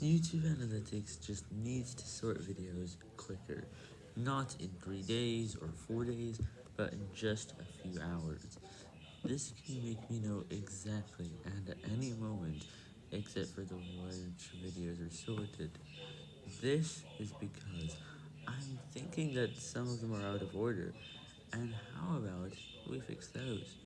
YouTube Analytics just needs to sort videos quicker, not in 3 days or 4 days, but in just a few hours. This can make me know exactly and at any moment, except for the which videos are sorted. This is because I'm thinking that some of them are out of order, and how about we fix those?